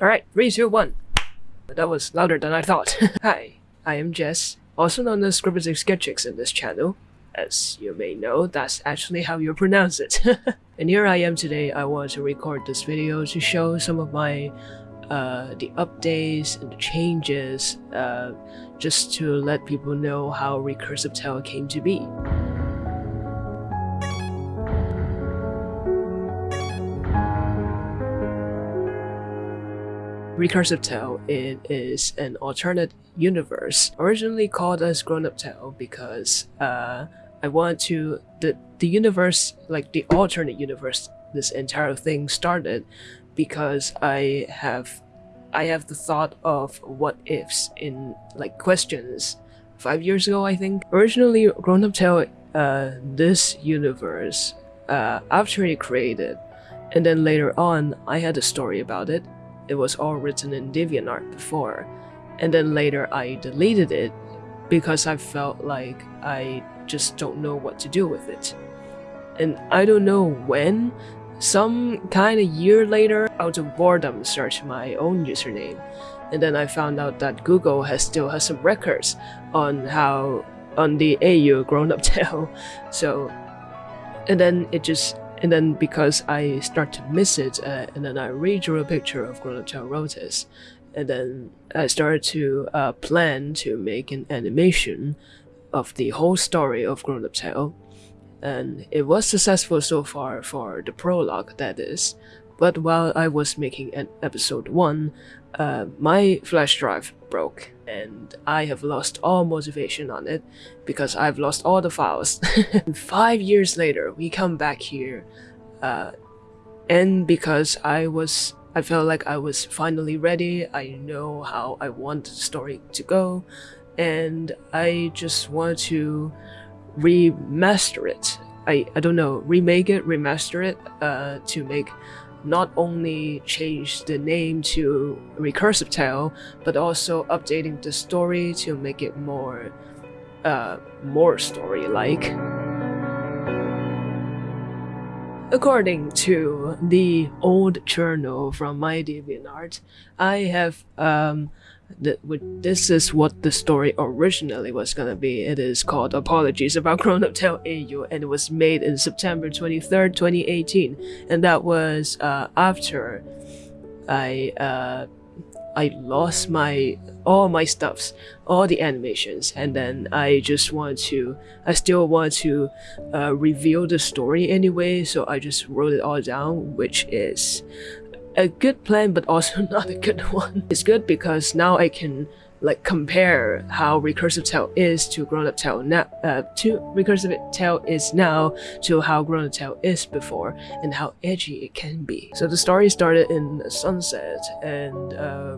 Alright, three, two, one. That was louder than I thought. Hi, I am Jess, also known as Scripted Sketchix in this channel. As you may know, that's actually how you pronounce it. and here I am today, I want to record this video to show some of my uh, the updates and the changes, uh, just to let people know how Recursive Tale came to be. Recursive Tale it is an alternate universe, originally called as Grown Up Tale because uh, I want to the the universe like the alternate universe this entire thing started because I have I have the thought of what ifs in like questions five years ago I think. Originally Grown Up Tale uh, this universe uh, after it created and then later on I had a story about it it was all written in DeviantArt before, and then later I deleted it because I felt like I just don't know what to do with it. And I don't know when, some kind of year later, out of boredom searched my own username, and then I found out that Google has still has some records on how on the AU grown up tale. So and then it just and then because I start to miss it, uh, and then I redrew a picture of Tale Rotis, and then I started to uh, plan to make an animation of the whole story of Tale, and it was successful so far for the prologue, that is. But while I was making an episode 1, uh, my flash drive broke and I have lost all motivation on it because I've lost all the files. Five years later, we come back here uh, and because I was I felt like I was finally ready, I know how I want the story to go, and I just want to remaster it. I, I don't know, remake it, remaster it, uh, to make not only change the name to Recursive Tale, but also updating the story to make it more, uh, more story-like. According to the old journal from my DeviantArt, I have um, this is what the story originally was gonna be. It is called Apologies About Grown Up Tale AU and it was made in September 23rd, 2018. And that was uh, after I uh, I lost my all my stuffs, all the animations, and then I just want to, I still want to uh, reveal the story anyway, so I just wrote it all down, which is a good plan, but also not a good one. It's good because now I can like compare how recursive tale is to grown up tale now uh, to recursive tale is now to how grown up tale is before and how edgy it can be. So the story started in sunset and uh,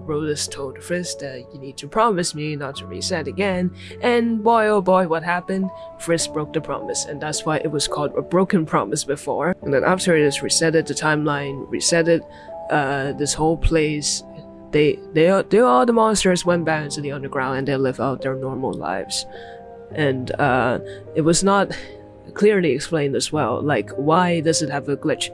told Frisk that you need to promise me not to reset again. And boy oh boy what happened? Frisk broke the promise and that's why it was called a broken promise before. And then after it is resetted the timeline resetted uh, this whole place, they they are they all the monsters went back into the underground and they live out their normal lives, and uh, it was not clearly explained as well. Like why does it have a glitch?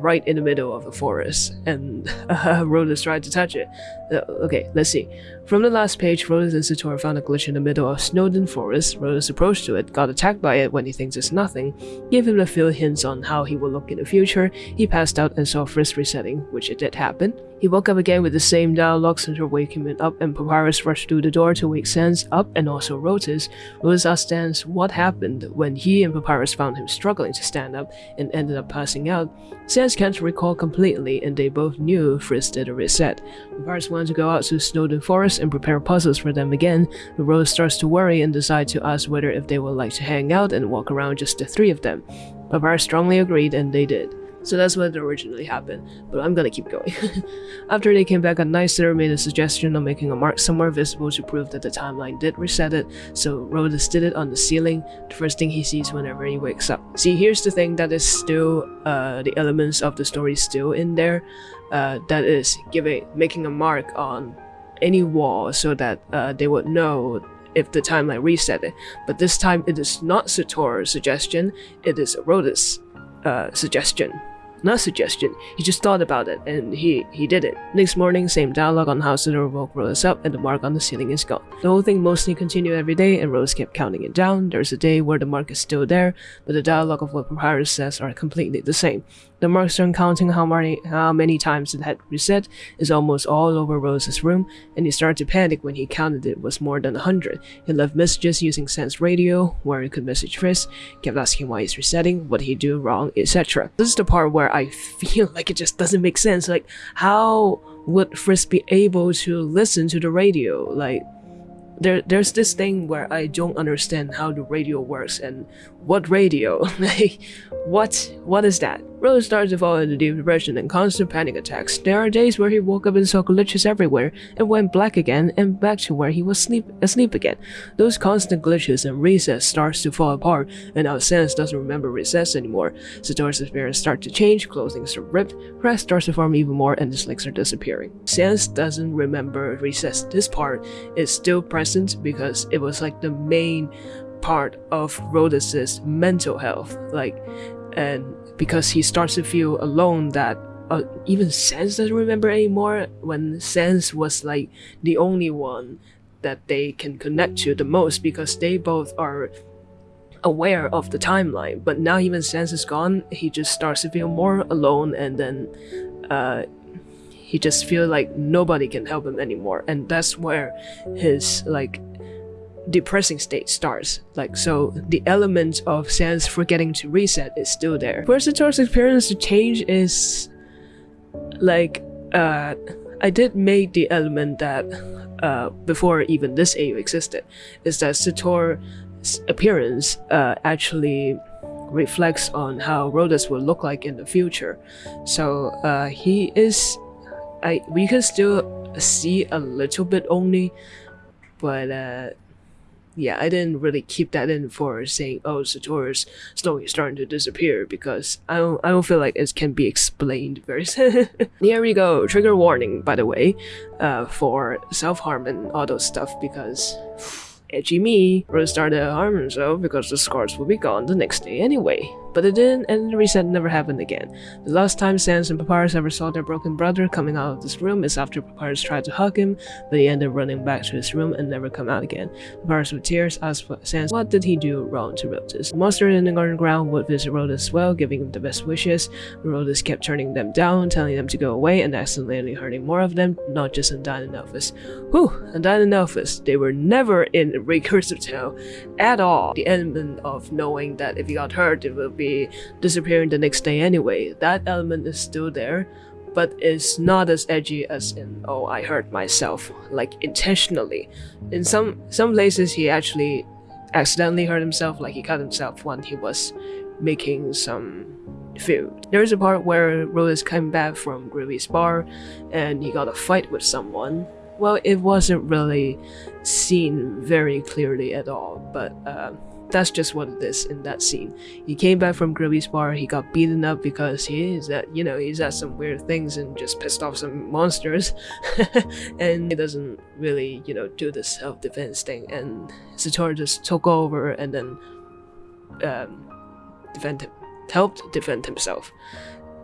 Right in the middle of the forest, and uh, Rotus tried to touch it. Uh, okay, let's see. From the last page, Rotus and Sator found a glitch in the middle of Snowdin Forest. Rotus approached to it, got attacked by it when he thinks it's nothing, gave him a few hints on how he will look in the future. He passed out and saw Frisk resetting, which it did happen. He woke up again with the same dialogue, Center waking him up, and Papyrus rushed through the door to wake Sans up and also Rotus. Rotus asked Sans what happened when he and Papyrus found him struggling to stand up and ended up passing out. Sans can't recall completely, and they both knew Frisk did a reset. Papyrus wanted to go out to Snowdin Forest and prepare puzzles for them again, but Rose starts to worry and decides to ask whether if they would like to hang out and walk around just the three of them. Papyrus strongly agreed and they did. So that's what originally happened, but I'm gonna keep going. After they came back at night, Sarah made a suggestion of making a mark somewhere visible to prove that the timeline did reset it, so Rotus did it on the ceiling, the first thing he sees whenever he wakes up. See, here's the thing that is still, uh, the elements of the story still in there, uh, that is giving, making a mark on any wall so that uh, they would know if the timeline reset it. But this time it is not Sator's suggestion, it is Rotus' uh, suggestion. Not suggestion. He just thought about it and he he did it. Next morning, same dialogue on how Satoru woke Rose up and the mark on the ceiling is gone. The whole thing mostly continued every day and Rose kept counting it down. There's a day where the mark is still there, but the dialogue of what Papyrus says are completely the same. The marks on counting how many how many times it had reset is almost all over Rose's room, and he started to panic when he counted it was more than a hundred. He left messages using Sense radio, where he could message Frisk, kept asking why he's resetting, what he do wrong, etc. This is the part where I feel like it just doesn't make sense. Like, how would Frisk be able to listen to the radio? Like, there there's this thing where I don't understand how the radio works and what radio like what what is that Rose started to fall into deep depression and constant panic attacks. There are days where he woke up and saw glitches everywhere and went black again and back to where he was sleep asleep again. Those constant glitches and recess starts to fall apart and now Sans doesn't remember recess anymore. Satoru's appearance starts to change, clothing are ripped, cracks starts to form even more and his legs are disappearing. Sans doesn't remember recess. This part is still present because it was like the main part of Rhodes's mental health. Like and because he starts to feel alone that uh, even Sans doesn't remember anymore when Sans was like the only one that they can connect to the most because they both are aware of the timeline. But now even Sans is gone he just starts to feel more alone and then uh, he just feel like nobody can help him anymore. And that's where his like depressing state starts. Like, so the element of Sans forgetting to reset is still there. The experience to change is like, uh, I did make the element that, uh, before even this AU existed, is that Sator's appearance, uh, actually reflects on how Rhodes will look like in the future. So, uh, he is, I, we can still see a little bit only, but, uh, yeah, I didn't really keep that in for saying, oh, Satoru's slowly starting to disappear because I don't, I don't feel like it can be explained very. Here we go. Trigger warning, by the way, uh, for self harm and all those stuff because edgy me Rose started to harm himself because the scars will be gone the next day anyway. But it didn't, and the reset never happened again. The last time Sans and Papyrus ever saw their broken brother coming out of this room is after Papyrus tried to hug him, but he ended up running back to his room and never come out again. Papyrus with tears asked Sans what did he do wrong to Rhodes. The monster in the garden ground would visit Rhodes as well, giving him the best wishes. Rhodes kept turning them down, telling them to go away, and accidentally hurting more of them, not just Undyne and Alphys. Whew, Undyne and Alphys, they were never in Recursive Tale at all. The element of knowing that if he got hurt, it would be disappearing the next day anyway. That element is still there, but it's not as edgy as in oh I hurt myself like intentionally. In some some places he actually accidentally hurt himself like he cut himself when he was making some food. There's a part where Rhodes came back from Grillby's bar and he got a fight with someone. Well, it wasn't really seen very clearly at all, but uh, that's just what it is in that scene. He came back from Grillby's bar, he got beaten up because he is that, you know, he's at some weird things and just pissed off some monsters. and he doesn't really, you know, do the self-defense thing. And Satoru just took over and then um, defend him, helped defend himself.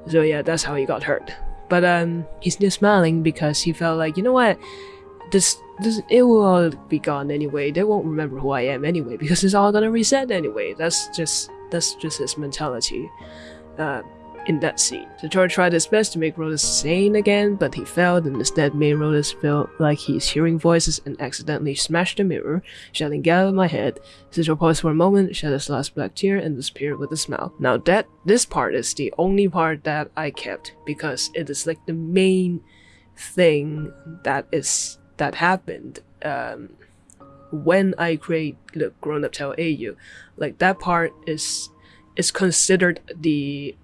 So yeah, that's how he got hurt. But um, he's just smiling because he felt like, you know what, this this it will all be gone anyway. They won't remember who I am anyway because it's all gonna reset anyway. That's just that's just his mentality. Uh, in that scene. Satoru tried his best to make Rhodes sane again, but he failed and instead made Rhodes feel like he's hearing voices and accidentally smashed the mirror, shouting get out of my head. Satoru paused for a moment, shed his last black tear, and disappeared with a smile. Now that this part is the only part that I kept because it is like the main thing that is that happened um, when I create the Grown Up Tale AU. Like that part is is considered the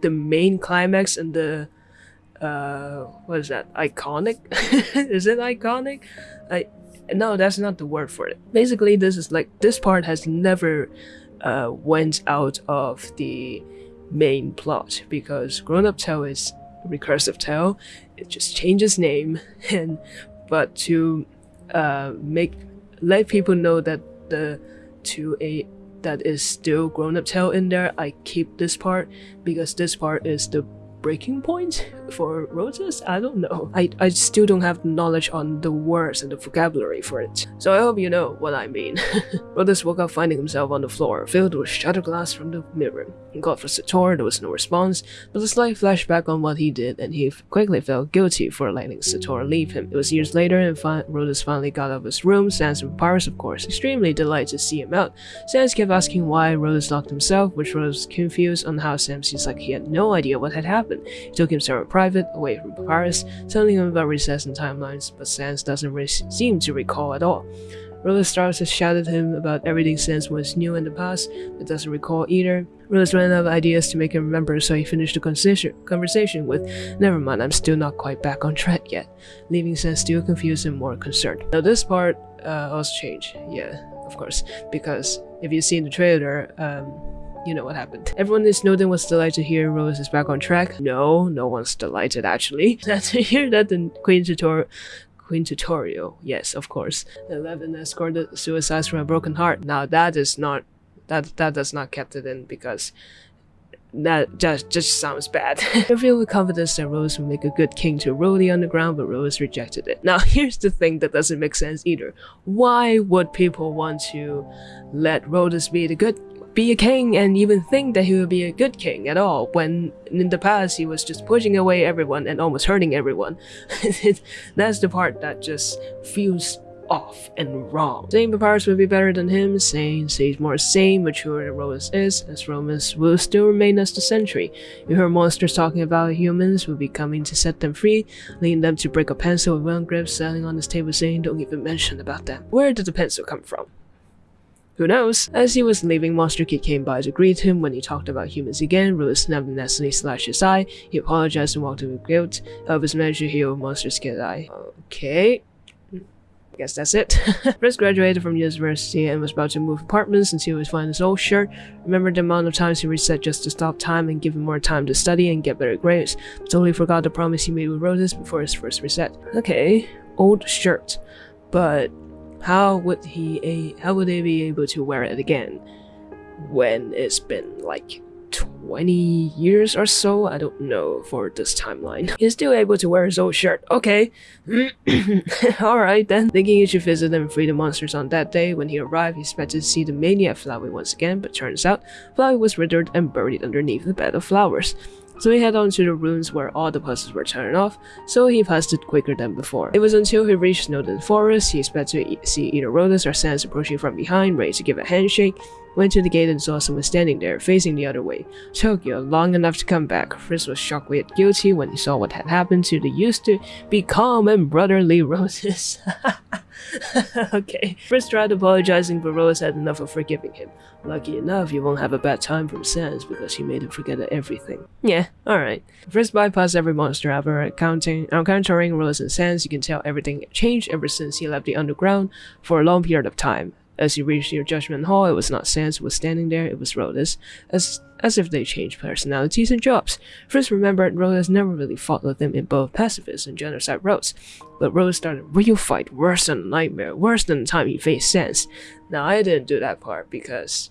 the main climax and the uh what is that iconic? Is it iconic? I no that's not the word for it. Basically this is like this part has never uh went out of the main plot because grown up tale is recursive tale it just changes name and but to uh, make let people know that the to a that is still grown up tale in there, I keep this part because this part is the breaking point for roses? I don't know. I, I still don't have knowledge on the words and the vocabulary for it. So I hope you know what I mean. Rhodes woke up finding himself on the floor, filled with shattered glass from the mirror. He called for Sator, there was no response, but a slight flashback on what he did, and he quickly felt guilty for letting Sator leave him. It was years later, and fi Rhodes finally got out of his room, Sans and Papyrus, of course, extremely delighted to see him out. Sans kept asking why Rhodes locked himself, which was confused on how Sam seems like he had no idea what had happened He took him somewhere private, away from Papyrus, telling him about recess and timelines, but Sans doesn't seem to recall at all. Rhodes starts to shout at him about everything Sans was new in the past, but doesn't recall either. Rhodes ran out of ideas to make him remember, so he finished the conversation with, Never mind, I'm still not quite back on track yet, leaving Sans still confused and more concerned. Now this part uh, also changed, yeah, of course, because if you see in the trailer, um, you know what happened. Everyone in Snowdin was delighted to hear Rose is back on track. No, no one's delighted actually. to hear that the Queen Toriel Queen Toriel, yes, of course. Eleven escorted suicides from a broken heart. Now that is not that that does not kept it in because that just just sounds bad. I feel with confidence that Rose would make a good king to rule the underground, but Rose rejected it. Now here's the thing that doesn't make sense either. Why would people want to let Rhodes be the good be a king and even think that he would be a good king at all when in the past he was just pushing away everyone and almost hurting everyone. That's the part that just feels off and wrong. Saying Papyrus would be better than him, saying he's more sane, mature than Rhodes is, as Romans will still remain as the sentry. You hear monsters talking about humans will be coming to set them free, leading them to break a pencil with one grip, selling on his table saying don't even mention about them. Where did the pencil come from? Who knows? As he was leaving, Monster Kid came by to greet him. When he talked about humans again, Rose snapped and instantly slashed his eye. He apologized and walked away with guilt. Alphys managed to heal Monster Kid's eye. Okay. I guess that's it. Chris graduated from university and was about to move apartments until he was finding his old shirt. Remembered the amount of times he reset just to stop time and give him more time to study and get better grades. Totally forgot the promise he made with Roses before his first reset. Okay, old shirt. But how would he how would they be able to wear it again when it's been like 20 years or so? I don't know for this timeline. He's still able to wear his old shirt. Okay. Alright then. Thinking he should visit and free the monsters on that day. When he arrived, he expected to see the maniac Flowey once again, but turns out Flowey was withered and buried underneath the bed of flowers. So he headed on to the rooms where all the puzzles were turned off, so he passed it quicker than before. It was until he reached Snowdin Forest, he expected to see either Rhodes or Sans approaching from behind, ready to give a handshake, went to the gate and saw someone standing there, facing the other way. Took you long enough to come back. Frisk was shocked yet guilty when he saw what had happened to the used to be calm and brotherly Roses. okay. Frisk tried apologizing, but Rose had enough of forgiving him. Lucky enough, you won't have a bad time from Sans because he made him forget everything. Yeah, alright. Frisk bypassed every monster ever, counting, encountering Rose and Sans, you can tell everything changed ever since he left the underground for a long period of time. As you reached your judgment hall, it was not Sans who was standing there, it was Rhodes, as as if they changed personalities and jobs. Frisk remembered Rhodes never really fought with them in both pacifist and genocide roles, but Rhodes started a real fight worse than a nightmare, worse than the time he faced Sans. Now I didn't do that part because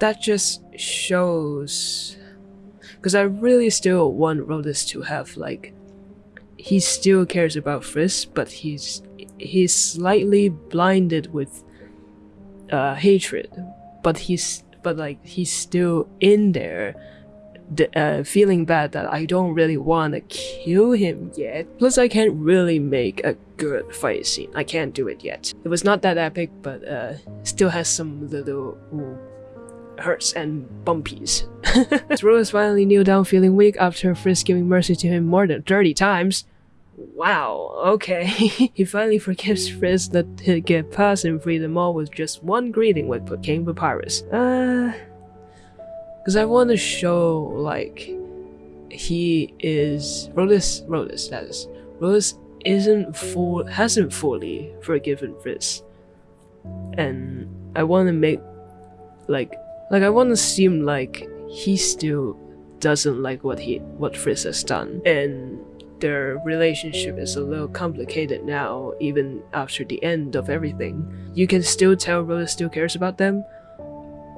that just shows because I really still want Rhodes to have like he still cares about Frisk, but he's he's slightly blinded with uh, hatred, but he's but like he's still in there uh, feeling bad that I don't really want to kill him yet. Plus, I can't really make a good fight scene. I can't do it yet. It was not that epic, but uh, still has some little ooh, hurts and bumpies. Rose finally kneeled down feeling weak after Frisk giving mercy to him more than 30 times. Wow, okay. he finally forgives Frisk that he'd get past and free them all with just one greeting with King Papyrus. Uh... Because I want to show, like, he is... Rhodes, Rhodes, that is. Rhodes isn't full, hasn't fully forgiven Frisk. And I want to make, like, like I want to seem like he still doesn't like what he, what Frisk has done. And their relationship is a little complicated now, even after the end of everything. You can still tell Rhodes still cares about them,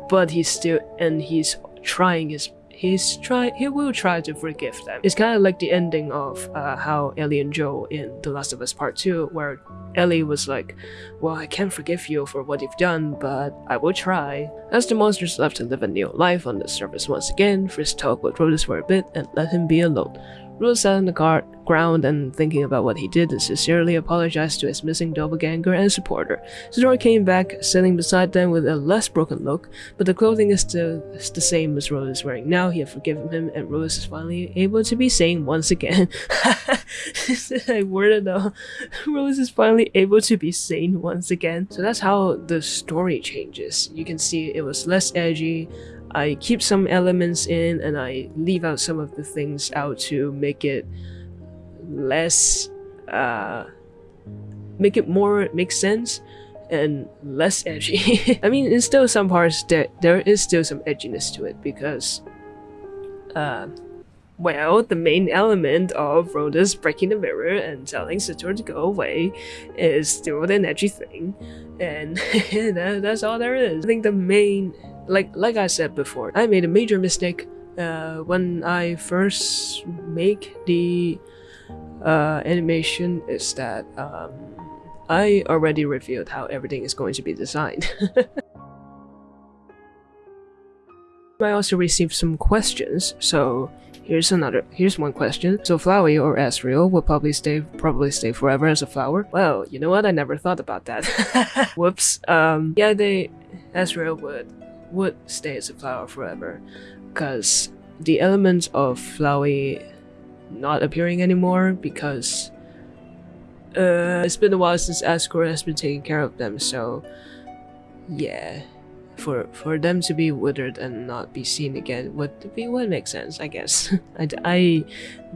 but he's still and he's trying his he's try he will try to forgive them. It's kind of like the ending of uh, how Ellie and Joel in The Last of Us Part 2, where Ellie was like, Well, I can't forgive you for what you've done, but I will try. As the monsters left to live a new life on the surface once again, Frisk talked with Rhodus for a bit and let him be alone. Rose sat on the car ground and thinking about what he did and sincerely apologized to his missing doppelganger and supporter. Sidora came back, sitting beside them with a less broken look, but the clothing is still the same as Rose is wearing now. He had forgiven him, and Rose is finally able to be sane once again. I worded though. Rose is finally able to be sane once again. So that's how the story changes. You can see it was less edgy, I keep some elements in and I leave out some of the things out to make it less uh make it more make sense and less edgy. I mean in still some parts there there is still some edginess to it because uh well, the main element of Rhoda's breaking the mirror and telling Sator to go away is still an edgy thing, and that, that's all there is. I think the main like like I said before, I made a major mistake uh, when I first make the uh, animation is that um, I already revealed how everything is going to be designed. I also received some questions, so here's another here's one question. So Flowey or Asriel will probably stay probably stay forever as a flower? Well, you know what? I never thought about that. Whoops. Um yeah they Asriel would would stay as a flower forever because the elements of Flowey not appearing anymore because uh, it's been a while since Asgore has been taking care of them so yeah for for them to be withered and not be seen again would be would make sense, I guess. I, I,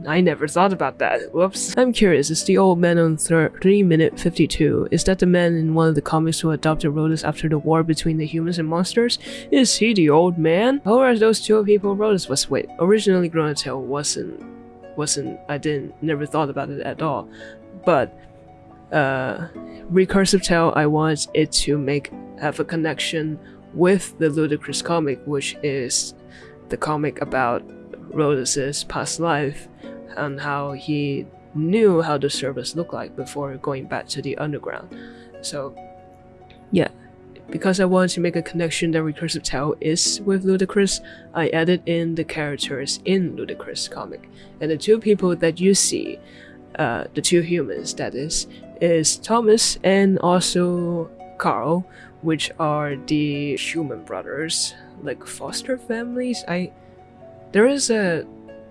I never thought about that. Whoops. I'm curious, is the old man on 3 minute 52, is that the man in one of the comics who adopted Rhodus after the war between the humans and monsters? Is he the old man? Or are those two people Rhodus was with? Originally Grown wasn't wasn't I didn't never thought about it at all. But uh recursive tale I want it to make have a connection with the Ludicrous comic, which is the comic about Rhodus's past life and how he knew how the service looked like before going back to the underground. So, yeah, because I wanted to make a connection that Recursive Tale is with Ludicrous, I added in the characters in Ludicrous comic. And the two people that you see, uh, the two humans that is, is Thomas and also Carl, which are the Schumann brothers, like foster families. I there is a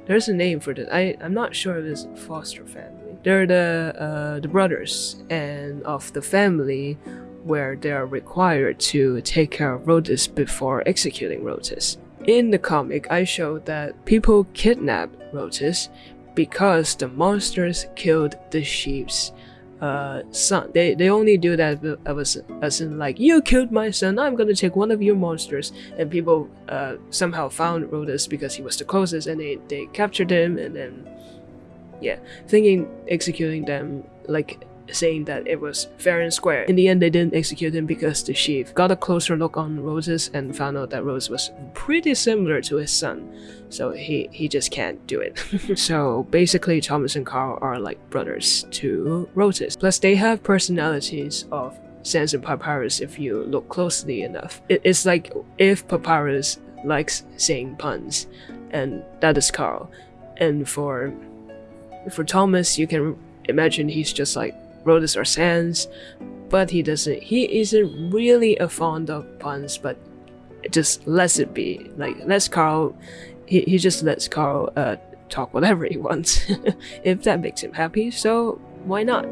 there's a name for this. I I'm not sure if it's foster family. They're the uh, the brothers and of the family where they are required to take care of Rhodus before executing Rhodus. In the comic, I showed that people kidnapped Rhodus because the monsters killed the sheep's uh, son. They they only do that as, as in like you killed my son. I'm gonna take one of your monsters. And people uh, somehow found Rhodus because he was the closest, and they they captured him, and then yeah, thinking executing them like saying that it was fair and square. In the end, they didn't execute him because the chief got a closer look on Roses and found out that Rose was pretty similar to his son, so he, he just can't do it. so basically, Thomas and Carl are like brothers to Roses. Plus, they have personalities of Sans and Papyrus if you look closely enough. it's like if Papyrus likes saying puns, and that is Carl. And for for Thomas, you can imagine he's just like Rhodus or Sans, but he doesn't. He isn't really a fond of puns, but just lets it be. Like lets Carl, he he just lets Carl uh talk whatever he wants, if that makes him happy. So why not?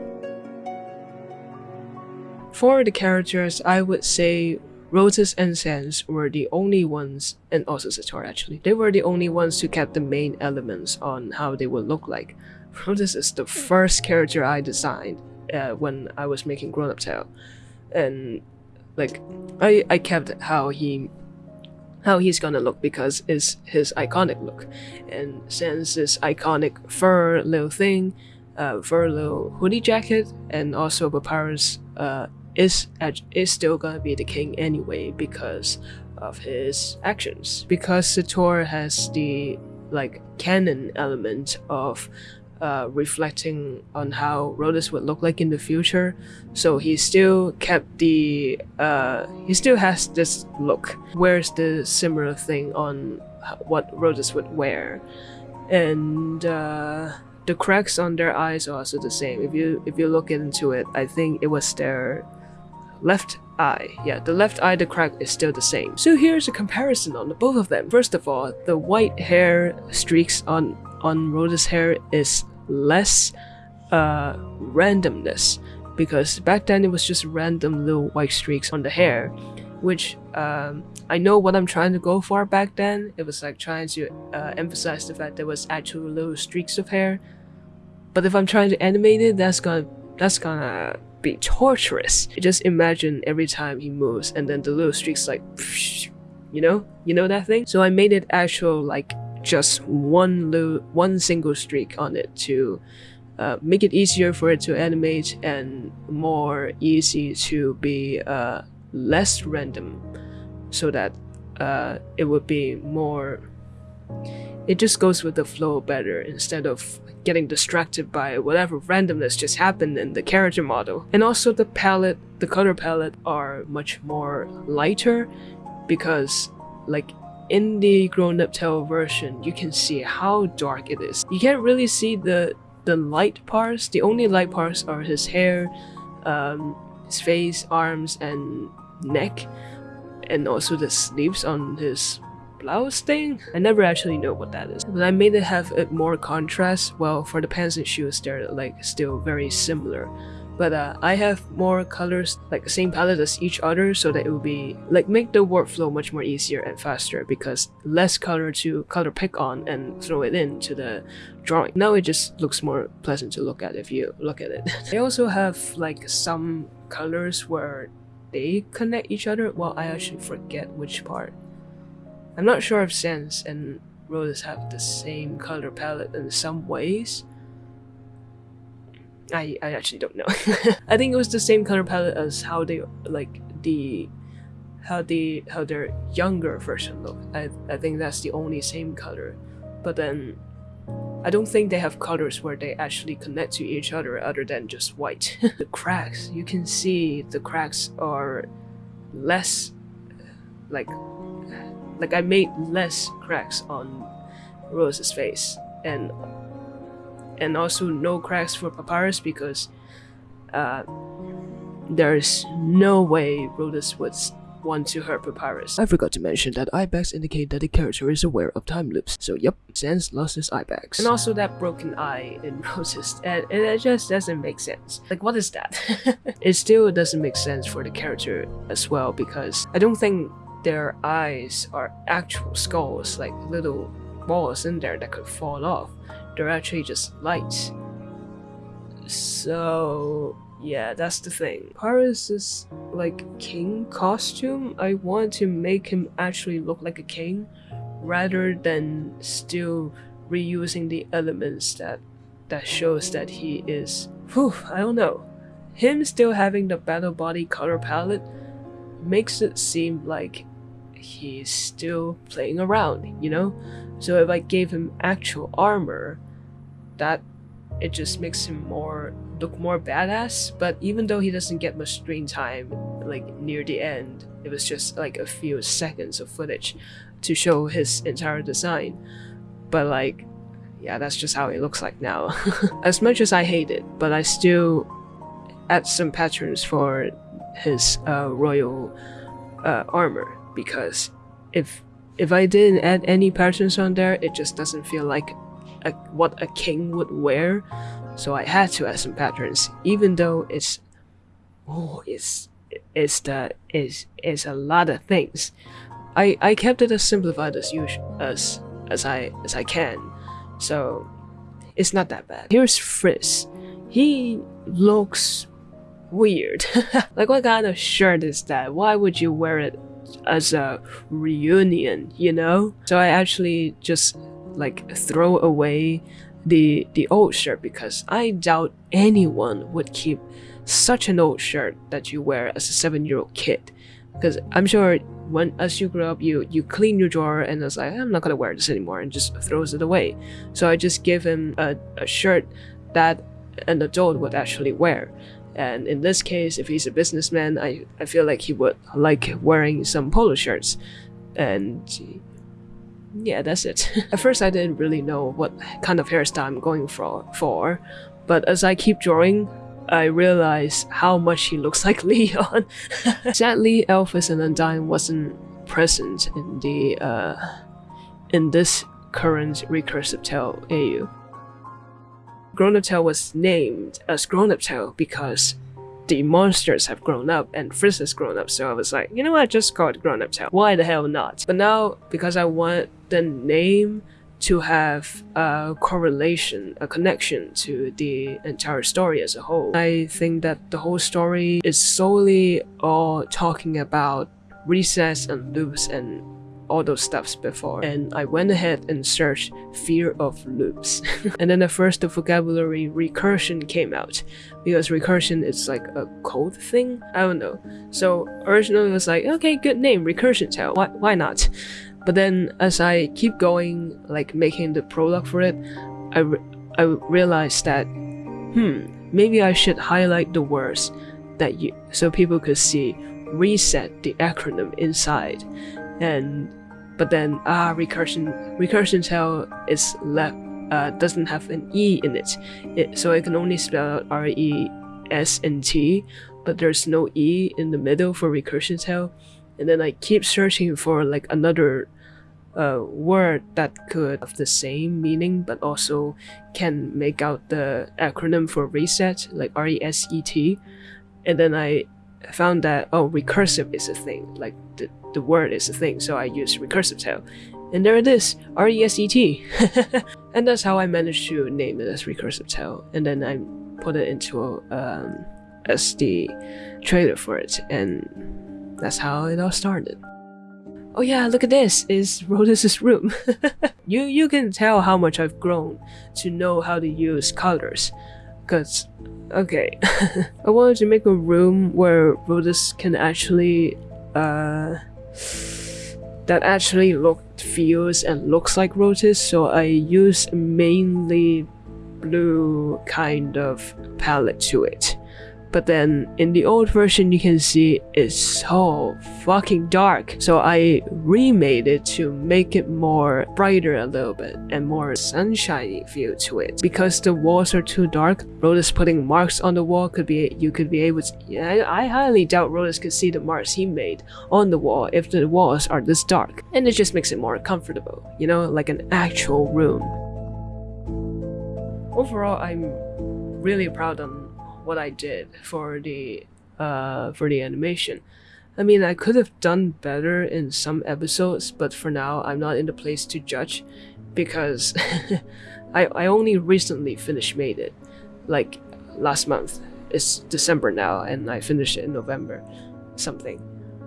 For the characters, I would say Rhodus and Sans were the only ones, and also Sator actually, they were the only ones who kept the main elements on how they would look like. Rhodus is the first character I designed, uh, when I was making Grown Up Tale, and like I I kept how he how he's gonna look because it's his iconic look, and since this iconic fur little thing, uh, fur little hoodie jacket, and also Papyrus uh, is is still gonna be the king anyway because of his actions. Because Sator has the like canon element of uh, reflecting on how Rhodes would look like in the future. So he still kept the uh, he still has this look. Where's the similar thing on what Rhodes would wear, and uh, the cracks on their eyes are also the same. If you if you look into it, I think it was their left eye. Yeah, the left eye, the crack is still the same. So here's a comparison on the both of them. First of all, the white hair streaks on on Rhodes' hair is less uh, randomness because back then it was just random little white streaks on the hair, which um, I know what I'm trying to go for back then. It was like trying to uh, emphasize the fact there was actual little streaks of hair. But if I'm trying to animate it, that's gonna that's gonna be torturous. Just imagine every time he moves and then the little streaks like, you know, you know that thing. So I made it actual like just one one single streak on it to uh, make it easier for it to animate and more easy to be uh, less random so that uh, it would be more it just goes with the flow better instead of getting distracted by whatever randomness just happened in the character model. And also the palette, the color palette are much more lighter because like in the grown-up tale version, you can see how dark it is. You can't really see the the light parts. The only light parts are his hair, um, his face, arms, and neck, and also the sleeves on his blouse thing? I never actually know what that is. But I made it have a more contrast, well for the pants and shoes they're like still very similar. But uh, I have more colors, like the same palette as each other, so that it will be like make the workflow much more easier and faster because less color to color pick on and throw it into the drawing. Now it just looks more pleasant to look at if you look at it. I also have like some colors where they connect each other. Well, I actually forget which part. I'm not sure if Sans and Rhodes have the same color palette in some ways, I, I actually don't know. I think it was the same color palette as how they like the how the how their younger version look. I I think that's the only same color. But then I don't think they have colors where they actually connect to each other other than just white. the cracks, you can see the cracks are less like like I made less cracks on Rose's face and and also no cracks for Papyrus because uh, there's no way Rhodes would want to hurt Papyrus. I forgot to mention that eye bags indicate that the character is aware of time loops. So yep, Sans lost his eye bags. And also that broken eye in Roses, and, and it just doesn't make sense. Like what is that? it still doesn't make sense for the character as well because I don't think their eyes are actual skulls, like little balls in there that could fall off they're actually just lights. So yeah, that's the thing. Paris's like king costume, I want to make him actually look like a king rather than still reusing the elements that that shows that he is whew, I don't know. Him still having the battle body color palette makes it seem like he's still playing around, you know? So if I gave him actual armor, that it just makes him more look more badass. But even though he doesn't get much screen time like near the end it was just like a few seconds of footage to show his entire design. But like yeah that's just how it looks like now. As much as i hate it but i still add some patterns for his uh, royal uh, armor. Because if if i didn't add any patterns on there it just doesn't feel like a, what a king would wear, so I had to add some patterns, even though it's oh it's it's the is is a lot of things. I I kept it as simplified as usual as as I as I can, so it's not that bad. Here's Frizz. He looks weird. like what kind of shirt is that? Why would you wear it as a reunion, you know? So I actually just like throw away the the old shirt because I doubt anyone would keep such an old shirt that you wear as a seven year old kid because I'm sure when as you grow up, you you clean your drawer and it's like I'm not gonna wear this anymore and just throws it away. So I just give him a, a shirt that an adult would actually wear. And in this case, if he's a businessman, I, I feel like he would like wearing some polo shirts. And yeah, that's it. At first, I didn't really know what kind of hairstyle I'm going for, for, but as I keep drawing, I realize how much he looks like Leon. Sadly, Alphys and Undyne wasn't present in the uh, in this current recursive tale AU. Grown Up Tale was named as Grown Up Tale because the monsters have grown up and Frizz has grown up, so I was like, you know what, just call it Grown Up Tale. Why the hell not? But now, because I want the name to have a correlation, a connection to the entire story as a whole. I think that the whole story is solely all talking about resets and loops and all those stuffs before. And I went ahead and searched fear of loops. And then at first the vocabulary recursion came out. Because recursion is like a code thing? I don't know. So originally it was like okay good name recursion tale why, why not? But then as I keep going, like making the prologue for it, I, re I realized that, hmm, maybe I should highlight the words that you so people could see reset the acronym inside. And but then ah recursion recursion tale is left uh, doesn't have an e in it. it so I can only spell out t. but there's no e in the middle for recursion tale and then I keep searching for like another uh, word that could have the same meaning but also can make out the acronym for reset like R-E-S-E-T and then I found that oh recursive is a thing like the, the word is a thing so I use recursive tale. and there it is R-E-S-E-T and that's how I managed to name it as recursive tale. and then I put it into um, as the trailer for it and that's how it all started. Oh yeah, look at this, it's Rotus's room. you you can tell how much I've grown to know how to use colors. Cause okay. I wanted to make a room where Rotus can actually uh that actually look feels and looks like Rotus, so I use mainly blue kind of palette to it. But then in the old version, you can see it's so fucking dark. So I remade it to make it more brighter a little bit and more sunshiny feel to it. Because the walls are too dark, Rotus putting marks on the wall could be you could be able to. Yeah, I highly doubt Rotus could see the marks he made on the wall if the walls are this dark, and it just makes it more comfortable. You know, like an actual room. Overall, I'm really proud of what I did for the uh, for the animation. I mean, I could have done better in some episodes, but for now, I'm not in the place to judge because I, I only recently finished made it, like last month. It's December now, and I finished it in November, something.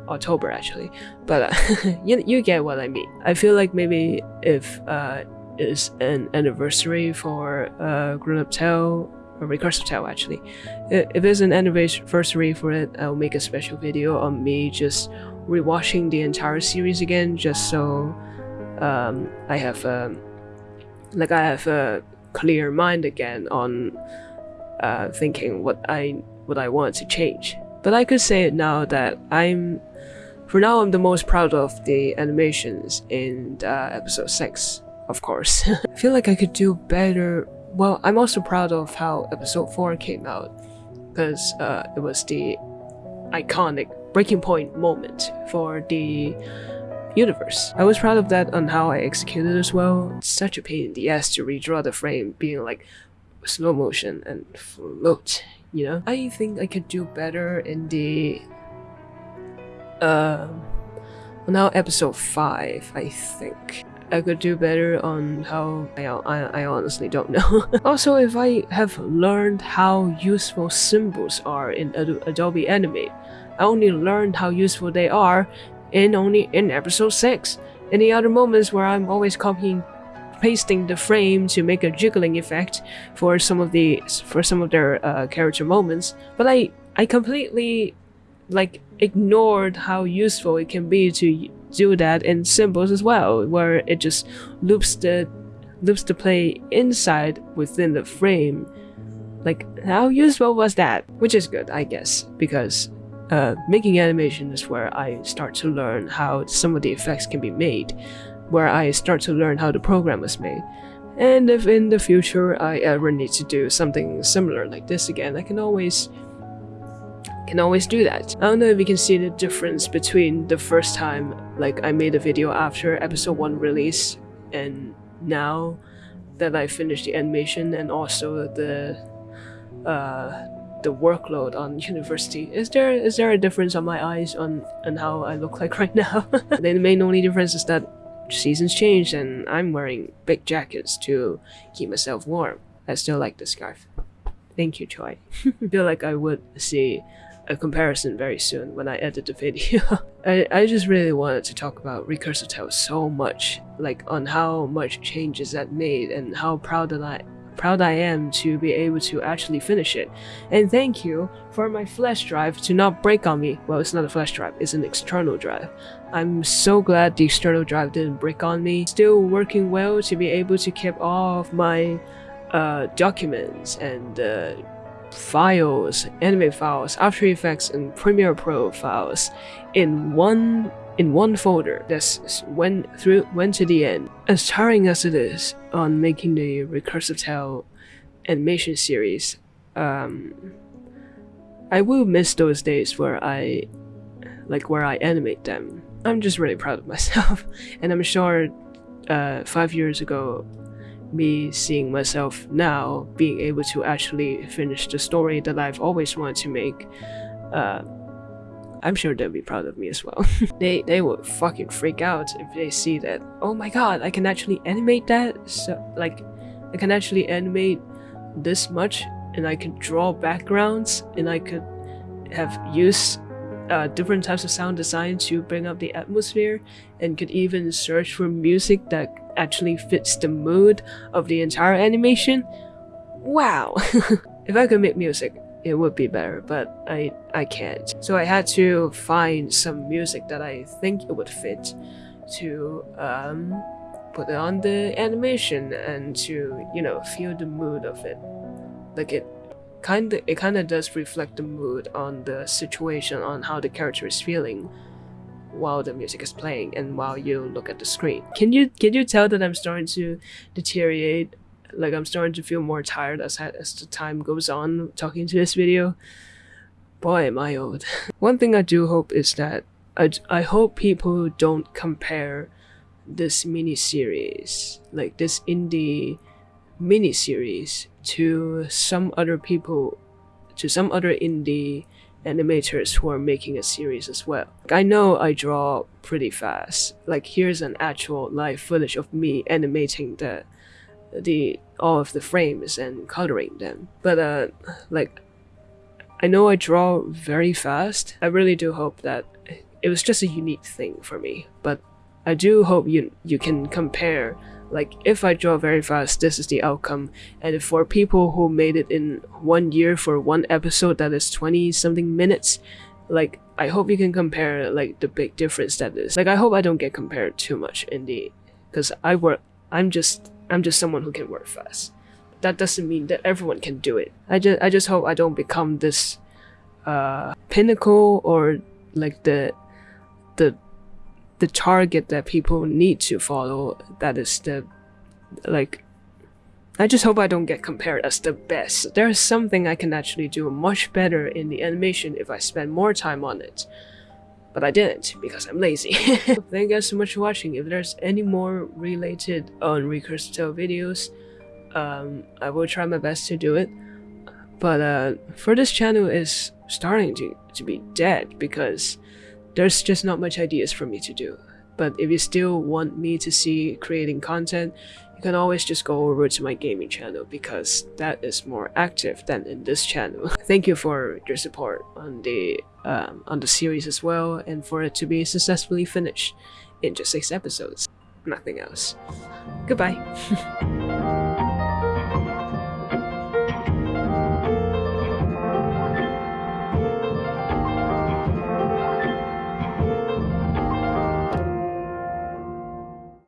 October actually, but uh, you, you get what I mean. I feel like maybe if uh, is an anniversary for uh, Grown Up Tale recursive tale actually. If there's an anniversary for it, I'll make a special video on me just rewatching the entire series again, just so um, I have a, like I have a clear mind again on uh, thinking what I what I want to change. But I could say now that I'm, for now, I'm the most proud of the animations in uh, episode six. Of course, I feel like I could do better well, I'm also proud of how episode 4 came out, because uh, it was the iconic breaking point moment for the universe. I was proud of that on how I executed as well. It's such a pain in the ass to redraw the frame being like slow motion and float, you know? I think I could do better in the... Uh, well now episode 5, I think. I could do better on how I, I, I honestly don't know. also, if I have learned how useful symbols are in Ad Adobe Animate, I only learned how useful they are in only in episode 6. Any other moments where I'm always copying pasting the frame to make a jiggling effect for some of the for some of their uh, character moments, but I I completely like ignored how useful it can be to do that in symbols as well, where it just loops the loops the play inside within the frame. Like how useful was that? Which is good, I guess, because uh, making animation is where I start to learn how some of the effects can be made, where I start to learn how the program was made. And if in the future I ever need to do something similar like this again, I can always can always do that. I don't know if you can see the difference between the first time like I made a video after episode 1 release and now that I finished the animation and also the uh, the workload on university. Is there is there a difference on my eyes on on how I look like right now? the main only difference is that seasons changed and I'm wearing big jackets to keep myself warm. I still like the scarf. Thank you, Choi. I feel like I would see a comparison very soon when I edit the video. I, I just really wanted to talk about Recursive Tales so much, like on how much changes that made and how proud that I proud I am to be able to actually finish it. And thank you for my flash drive to not break on me. Well, it's not a flash drive, it's an external drive. I'm so glad the external drive didn't break on me. Still working well to be able to keep all of my uh, documents and uh, files, anime files, After Effects, and Premiere Pro files in one in one folder that's went through went to the end. As tiring as it is on making the recursive tale animation series, um, I will miss those days where I like where I animate them. I'm just really proud of myself, and I'm sure uh, five years ago me seeing myself now being able to actually finish the story that I've always wanted to make, uh, I'm sure they'll be proud of me as well. they they would fucking freak out if they see that. Oh my god, I can actually animate that. So like, I can actually animate this much, and I can draw backgrounds, and I could have used uh, different types of sound design to bring up the atmosphere, and could even search for music that actually fits the mood of the entire animation. Wow! if I could make music, it would be better, but I, I can't. So I had to find some music that I think it would fit to um, put on the animation and to, you know, feel the mood of it. Like it kind of it kind of does reflect the mood on the situation on how the character is feeling while the music is playing and while you look at the screen. Can you can you tell that I'm starting to deteriorate? Like I'm starting to feel more tired as as the time goes on talking to this video. Boy, am I old. One thing I do hope is that I, I hope people don't compare this mini series, like this indie mini series, to some other people, to some other indie animators who are making a series as well. I know I draw pretty fast. Like here's an actual live footage of me animating the the all of the frames and coloring them. But uh like I know I draw very fast. I really do hope that it was just a unique thing for me. But I do hope you you can compare like, if I draw very fast, this is the outcome. And for people who made it in one year for one episode that is 20 something minutes, like, I hope you can compare, like, the big difference that is. Like, I hope I don't get compared too much in the, because I work, I'm just, I'm just someone who can work fast. That doesn't mean that everyone can do it. I just, I just hope I don't become this, uh, pinnacle or like the, the the target that people need to follow that is the like I just hope I don't get compared as the best. There's something I can actually do much better in the animation if I spend more time on it. But I didn't because I'm lazy. Thank you guys so much for watching. If there's any more related on recursive videos, um, I will try my best to do it. But uh, for this channel is starting to, to be dead because there's just not much ideas for me to do. But if you still want me to see creating content, you can always just go over to my gaming channel because that is more active than in this channel. Thank you for your support on the um, on the series as well and for it to be successfully finished in just 6 episodes. Nothing else. Goodbye.